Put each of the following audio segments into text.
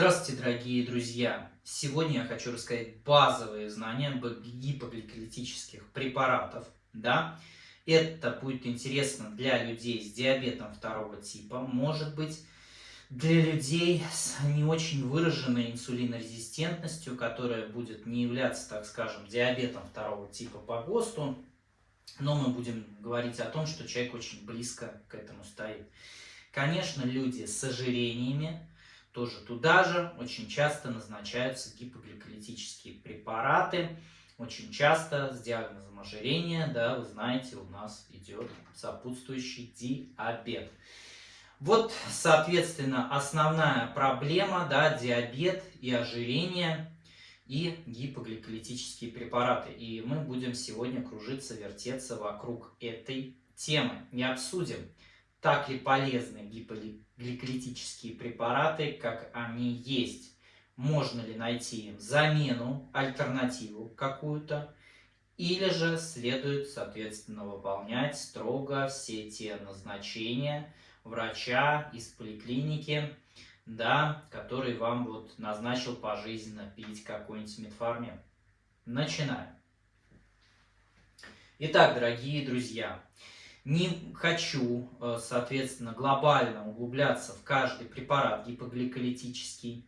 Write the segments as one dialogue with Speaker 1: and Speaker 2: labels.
Speaker 1: Здравствуйте, дорогие друзья! Сегодня я хочу рассказать базовые знания об гипогликолитических препаратах. Да? Это будет интересно для людей с диабетом второго типа, может быть, для людей с не очень выраженной инсулинорезистентностью, которая будет не являться, так скажем, диабетом второго типа по ГОСТу, но мы будем говорить о том, что человек очень близко к этому стоит. Конечно, люди с ожирениями, тоже туда же очень часто назначаются гипогликолитические препараты. Очень часто с диагнозом ожирения, да, вы знаете, у нас идет сопутствующий диабет. Вот, соответственно, основная проблема, да, диабет и ожирение и гипогликолитические препараты. И мы будем сегодня кружиться, вертеться вокруг этой темы. Не обсудим, так ли полезны гипогликолитические препараты, как они есть. Можно ли найти им замену, альтернативу какую-то, или же следует, соответственно, выполнять строго все те назначения врача из поликлиники, да, который вам вот назначил пожизненно пить какой-нибудь метформин. Начинаем. Итак, дорогие друзья, не хочу, э, соответственно, глобально углубляться в каждый препарат гипогликолитический.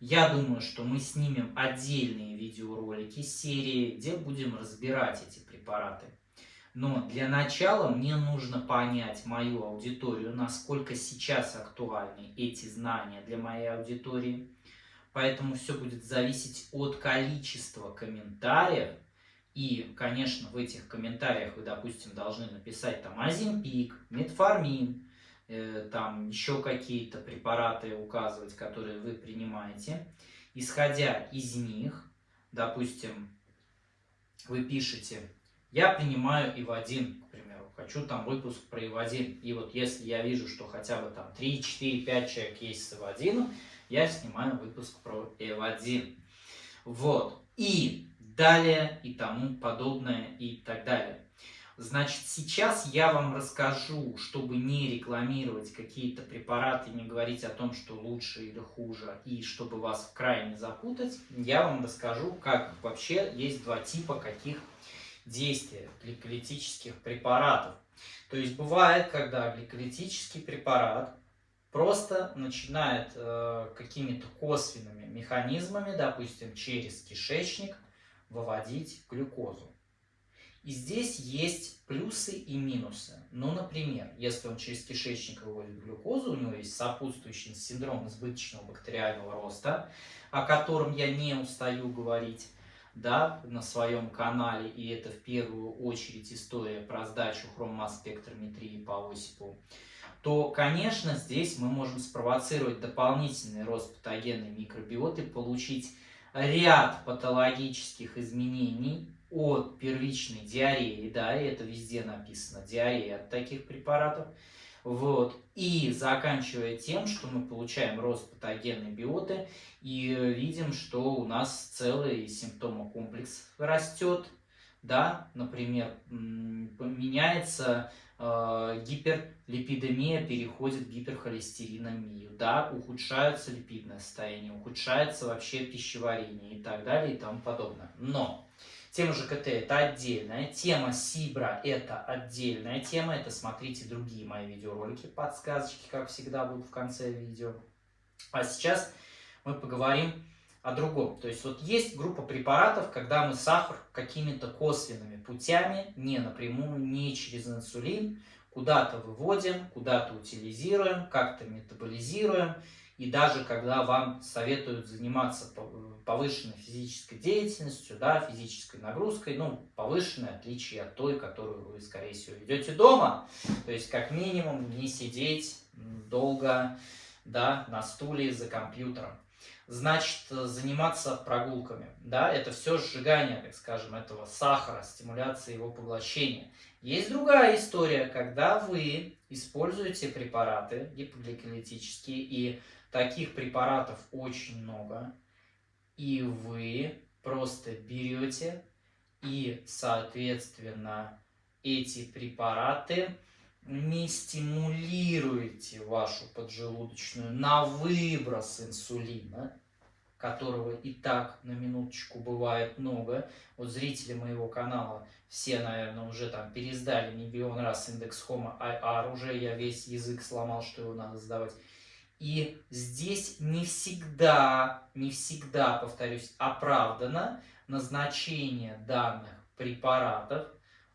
Speaker 1: Я думаю, что мы снимем отдельные видеоролики серии, где будем разбирать эти препараты. Но для начала мне нужно понять мою аудиторию, насколько сейчас актуальны эти знания для моей аудитории. Поэтому все будет зависеть от количества комментариев, и, конечно, в этих комментариях вы, допустим, должны написать там азимпик, метформин, э, там еще какие-то препараты указывать, которые вы принимаете. Исходя из них, допустим, вы пишете, я принимаю ИВ-1, к примеру, хочу там выпуск про ИВ-1. И вот если я вижу, что хотя бы там 3, 4, 5 человек есть с ИВ-1, я снимаю выпуск про ИВ-1. Вот. И далее и тому подобное и так далее. Значит, сейчас я вам расскажу, чтобы не рекламировать какие-то препараты, не говорить о том, что лучше или хуже, и чтобы вас в край запутать, я вам расскажу, как вообще есть два типа каких действий гликолитических препаратов. То есть бывает, когда гликолитический препарат просто начинает э, какими-то косвенными механизмами, допустим, через кишечник, выводить глюкозу. И здесь есть плюсы и минусы. Ну, например, если он через кишечник выводит глюкозу, у него есть сопутствующий синдром избыточного бактериального роста, о котором я не устаю говорить да, на своем канале, и это в первую очередь история про сдачу хроммасс-спектрометрии по Осипову, то, конечно, здесь мы можем спровоцировать дополнительный рост патогенной микробиоты, получить ряд патологических изменений от первичной диареи, да, и это везде написано, диарея от таких препаратов, вот, и заканчивая тем, что мы получаем рост патогенной биоты и видим, что у нас целый симптомокомплекс растет, да, например, меняется гиперлипидемия, переходит в гиперхолестериномию, да, ухудшается липидное состояние, ухудшается вообще пищеварение и так далее и тому подобное. Но тема ЖКТ это отдельная, тема Сибра это отдельная тема, это смотрите другие мои видеоролики, подсказочки, как всегда, будут в конце видео. А сейчас мы поговорим о другом. То есть вот есть группа препаратов, когда мы сахар какими-то косвенными путями, не напрямую, не через инсулин, куда-то выводим, куда-то утилизируем, как-то метаболизируем. И даже когда вам советуют заниматься повышенной физической деятельностью, да, физической нагрузкой, ну, повышенной, отличие от той, которую вы, скорее всего, ведете дома. То есть, как минимум, не сидеть долго да, на стуле за компьютером значит заниматься прогулками. Да? Это все сжигание, так скажем, этого сахара, стимуляция его поглощения. Есть другая история, когда вы используете препараты гипогликолитические, и таких препаратов очень много, и вы просто берете и, соответственно, эти препараты не стимулируете вашу поджелудочную на выброс инсулина, которого и так на минуточку бывает много. Вот зрители моего канала все, наверное, уже там пересдали миллион раз индекс Homo IR, уже я весь язык сломал, что его надо сдавать. И здесь не всегда, не всегда, повторюсь, оправдано назначение данных препаратов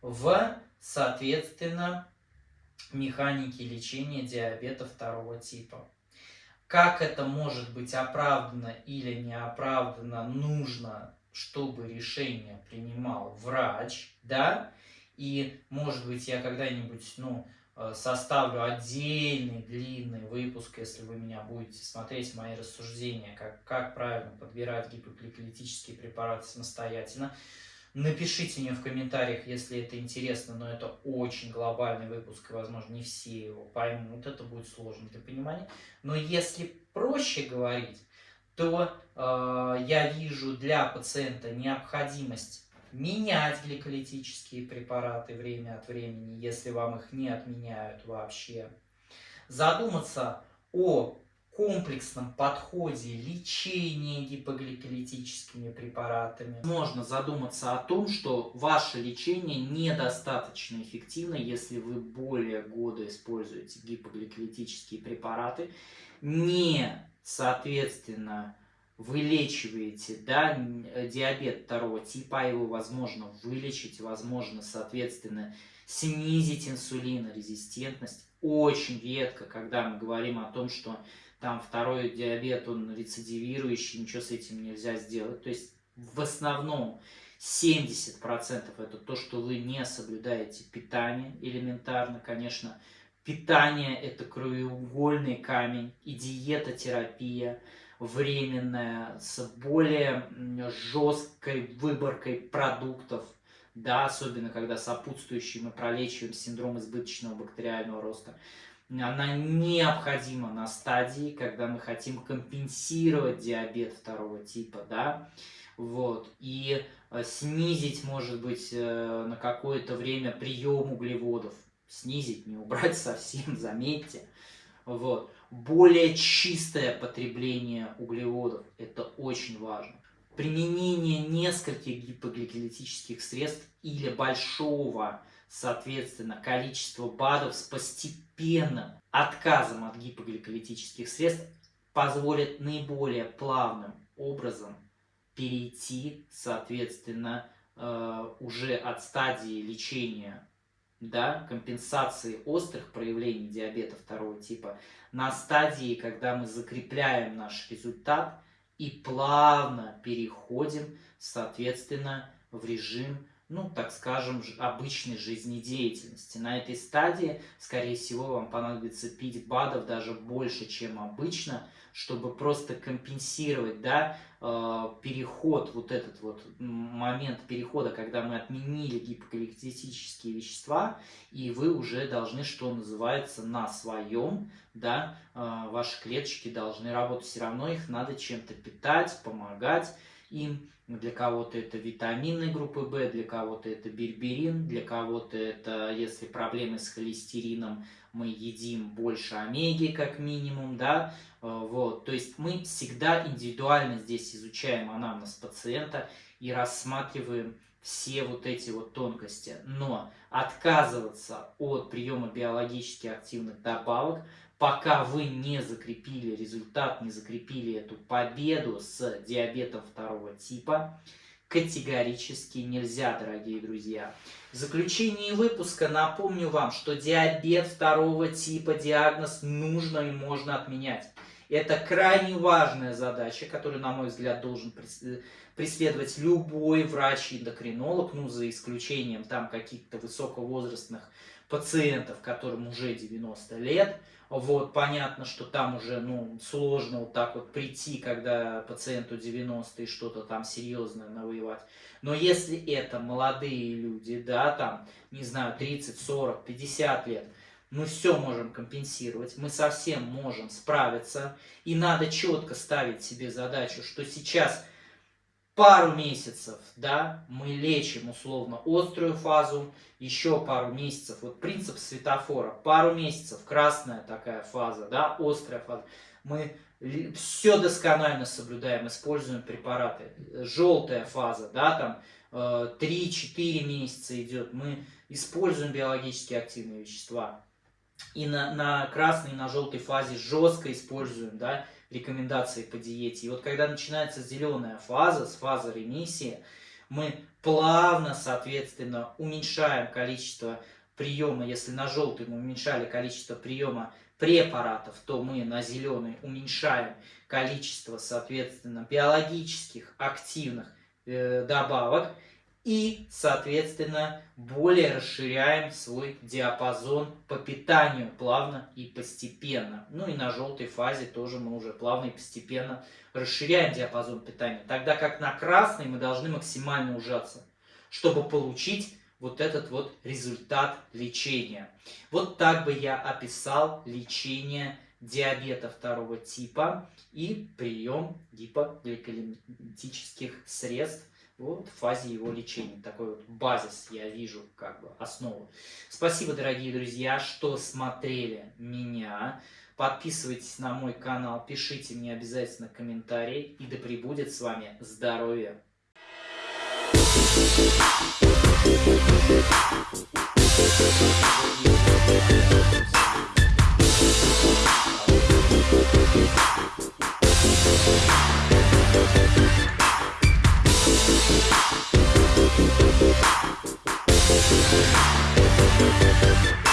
Speaker 1: в, соответственно, механике лечения диабета второго типа. Как это может быть оправдано или не оправдано, нужно, чтобы решение принимал врач, да, и, может быть, я когда-нибудь, ну, э, составлю отдельный длинный выпуск, если вы меня будете смотреть, мои рассуждения, как, как правильно подбирать гипогликолитические препараты самостоятельно. Напишите мне в комментариях, если это интересно, но это очень глобальный выпуск, и, возможно, не все его поймут, это будет сложно для понимания. Но если проще говорить, то э, я вижу для пациента необходимость менять гликолитические препараты время от времени, если вам их не отменяют вообще. Задуматься о комплексном подходе лечения гипогликолитическими препаратами. Можно задуматься о том, что ваше лечение недостаточно эффективно, если вы более года используете гипогликолитические препараты, не, соответственно, вылечиваете да, диабет второго типа, а его возможно вылечить, возможно, соответственно, снизить инсулинорезистентность. Очень редко, когда мы говорим о том, что там второй диабет, он рецидивирующий, ничего с этим нельзя сделать. То есть в основном 70% это то, что вы не соблюдаете питание элементарно, конечно. Питание это краеугольный камень и диетотерапия временная с более жесткой выборкой продуктов, да, особенно когда сопутствующий мы пролечиваем синдром избыточного бактериального роста она необходима на стадии, когда мы хотим компенсировать диабет второго типа, да, вот, и э, снизить, может быть, э, на какое-то время прием углеводов, снизить, не убрать совсем, заметьте, вот, более чистое потребление углеводов, это очень важно. Применение нескольких гипогликолитических средств или большого соответственно, количество БАДов с постепенным отказом от гипогликолитических средств позволит наиболее плавным образом перейти, соответственно, э, уже от стадии лечения, да, компенсации острых проявлений диабета второго типа на стадии, когда мы закрепляем наш результат и плавно переходим, соответственно, в режим ну, так скажем, обычной жизнедеятельности. На этой стадии, скорее всего, вам понадобится пить БАДов даже больше, чем обычно, чтобы просто компенсировать, да, э, переход, вот этот вот момент перехода, когда мы отменили гипогалактические вещества, и вы уже должны, что называется, на своем, да, э, ваши клеточки должны работать, все равно их надо чем-то питать, помогать им, для кого-то это витамины группы В, для кого-то это берберин, для кого-то это, если проблемы с холестерином, мы едим больше омеги как минимум, да, э, вот, то есть мы всегда индивидуально здесь изучаем анамнез пациента и рассматриваем все вот эти вот тонкости, но отказываться от приема биологически активных добавок пока вы не закрепили результат, не закрепили эту победу с диабетом второго типа, категорически нельзя, дорогие друзья. В заключении выпуска напомню вам, что диабет второго типа диагноз нужно и можно отменять. Это крайне важная задача, которую, на мой взгляд, должен преследовать любой врач-эндокринолог, ну, за исключением там каких-то высоковозрастных пациентов, которым уже 90 лет. Вот, понятно, что там уже, ну, сложно вот так вот прийти, когда пациенту 90 и что-то там серьезное навоевать. Но если это молодые люди, да, там, не знаю, 30, 40, 50 лет, мы все можем компенсировать, мы совсем можем справиться. И надо четко ставить себе задачу, что сейчас пару месяцев, да, мы лечим условно острую фазу, еще пару месяцев, вот принцип светофора, пару месяцев, красная такая фаза, да, острая фаза, мы все досконально соблюдаем, используем препараты. Желтая фаза, да, там 3-4 э, месяца идет, мы используем биологически активные вещества. И на, на красной, и на желтой фазе жестко используем, да, рекомендации по диете. И вот когда начинается зеленая фаза, с фазы ремиссии, мы плавно, соответственно, уменьшаем количество приема. Если на желтый мы уменьшали количество приема препаратов, то мы на зеленый уменьшаем количество, соответственно, биологических активных э, добавок и, соответственно, более расширяем свой диапазон по питанию плавно и постепенно. Ну и на желтой фазе тоже мы уже плавно и постепенно расширяем диапазон питания. Тогда как на красной мы должны максимально ужаться, чтобы получить вот этот вот результат лечения. Вот так бы я описал лечение диабета второго типа и прием гипогликемических средств вот, в фазе его лечения. Такой вот базис я вижу, как бы основу. Спасибо, дорогие друзья, что смотрели меня. Подписывайтесь на мой канал, пишите мне обязательно комментарии. И да пребудет с вами здоровье! Thank you. We'll be right back.